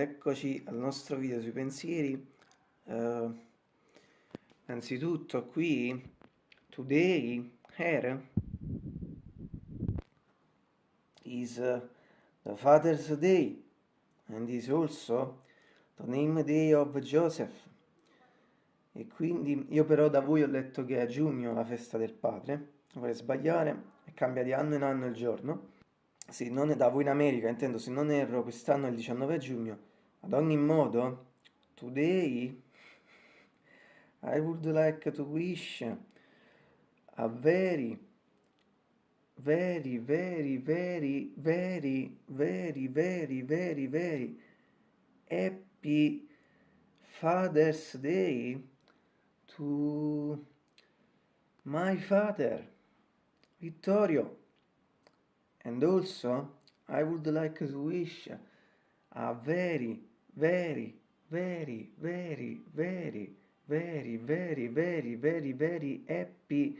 eccoci al nostro video sui pensieri. Uh, innanzitutto qui, today, here, is uh, the Father's Day and is also the name day of Joseph. E quindi io però da voi ho letto che è a giugno la festa del padre, vorrei sbagliare, e cambia di anno in anno il giorno sì, non da voi in America, intendo, se non erro, quest'anno è il 19 giugno. Ad ogni modo, today I would like to wish a very, very, very, very, very, very, very, very, very happy Father's Day to my father, Vittorio. And also, I would like to wish a very, very, very, very, very, very, very, very, very, very happy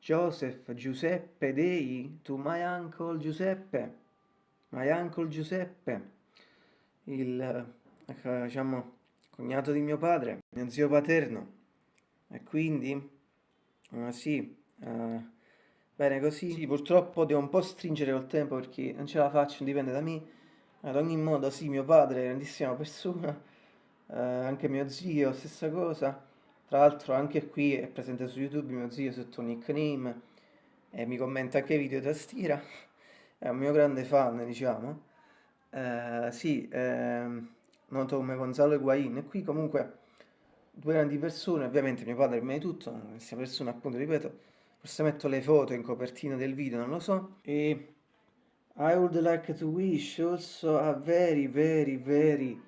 Joseph Giuseppe Day to my uncle Giuseppe, my uncle Giuseppe, il, diciamo, cognato di mio padre, mio zio paterno. E quindi, uh, sì, uh, Bene, così sì, purtroppo devo un po' stringere col tempo perché non ce la faccio, non dipende da me. Ad ogni modo, sì, mio padre è grandissima persona, eh, anche mio zio, stessa cosa. Tra l'altro anche qui è presente su YouTube mio zio sotto un nickname e mi commenta anche video da tastiera. È un mio grande fan, diciamo. Eh, sì, eh, noto come Gonzalo Higuain. E qui comunque due grandi persone, ovviamente mio padre prima di tutto, questa persona appunto, ripeto, forse metto le foto in copertina del video, non lo so, e I would like to wish also a very very very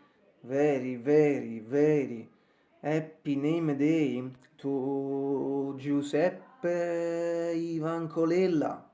very very very happy name day to Giuseppe Ivan Colella,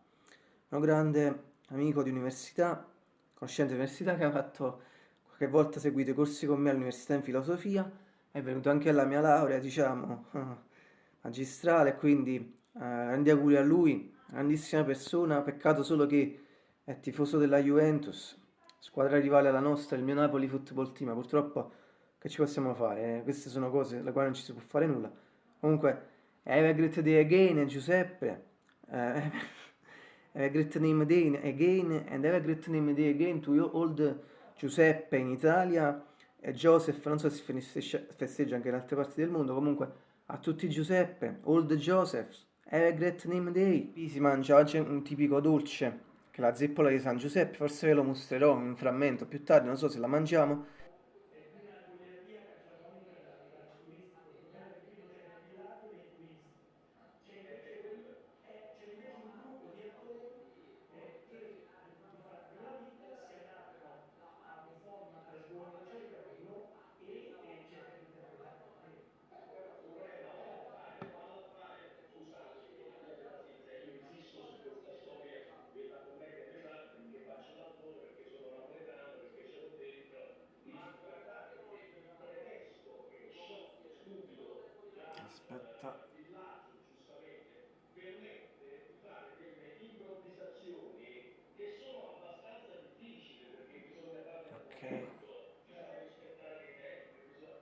un grande amico di università, conoscente di università che ha fatto qualche volta seguito i corsi con me all'università in filosofia, è venuto anche alla mia laurea, diciamo, magistrale, quindi eh, grandi auguri a lui, grandissima persona, peccato solo che è tifoso della Juventus, squadra rivale alla nostra, il mio Napoli Football Team, purtroppo che ci possiamo fare? Eh? Queste sono cose alle quali non ci si può fare nulla. Comunque, have a great day again, Giuseppe. Uh, have a great name day again and have a great name day again to you old Giuseppe in Italia e Joseph, non so se festeggia anche in altre parti del mondo, comunque a tutti Giuseppe, old Joseph. Great name day. Qui si mangia oggi un tipico dolce, che è la zeppola di San Giuseppe, forse ve lo mostrerò in un frammento più tardi, non so se la mangiamo. aspetta permette di fare delle improvvisazioni che sono abbastanza difficili perché bisogna fare ok bisogna rispettare i tempi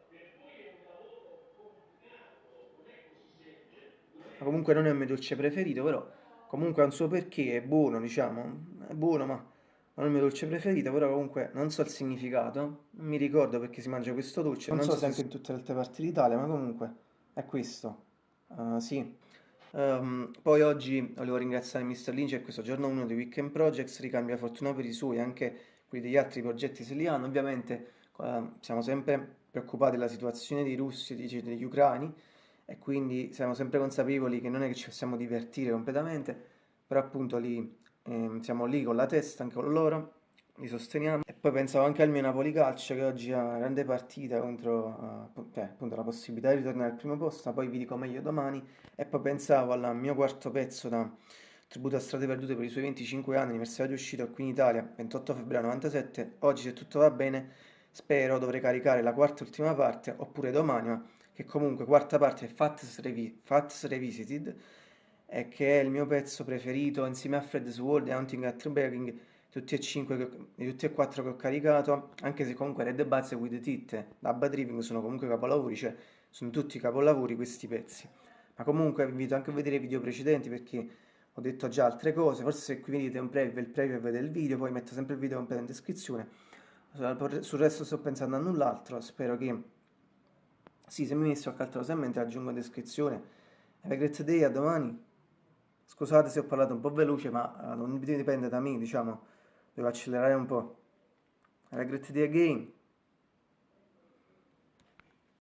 per voi è un lavoro complicato non è così semplice ma comunque non è il mio dolce preferito però comunque ha un suo perché è buono diciamo è buono ma non è il mio dolce preferito, però comunque non so il significato, non mi ricordo perché si mangia questo dolce, non, non so se anche in tutte le altre parti d'Italia, ma comunque è questo, uh, sì. Um, poi oggi volevo ringraziare Mr. Lynch e questo giorno 1 di Weekend Projects, ricambia fortuna per i suoi, anche quelli degli altri progetti se li hanno, ovviamente uh, siamo sempre preoccupati della situazione dei russi e degli ucraini e quindi siamo sempre consapevoli che non è che ci possiamo divertire completamente, però appunto lì, eh, siamo lì con la testa anche con loro li sosteniamo. E poi pensavo anche al mio Napoli Calcio che oggi ha una grande partita contro uh, cioè, appunto la possibilità di ritornare al primo posto, poi vi dico meglio domani. E poi pensavo al mio quarto pezzo da Tributo a Strade Perdute per i suoi 25 anni, anniversario di uscita qui in Italia, 28 febbraio 97. Oggi se tutto va bene, spero dovrei caricare la quarta e ultima parte, oppure domani, ma che comunque quarta parte è Fats, Revi Fats Revisited, e che è il mio pezzo preferito insieme a Fred's World e Hunting at Begging tutti e 5, tutti e 4 che ho caricato, anche se comunque Red Buzz e With Tit da Bad Driving sono comunque capolavori, cioè sono tutti capolavori questi pezzi. Ma comunque vi invito anche a vedere i video precedenti perché ho detto già altre cose, forse se qui vedete un preview, il preview vedete il video, poi metto sempre il video in descrizione. Sul resto sto pensando a null'altro, spero che... Sì, se mi messo a calcolo mentre aggiungo descrizione. Have a great day, a domani. Scusate se ho parlato un po' veloce, ma non dipende da me, diciamo. Devo accelerare un po'. Have day again.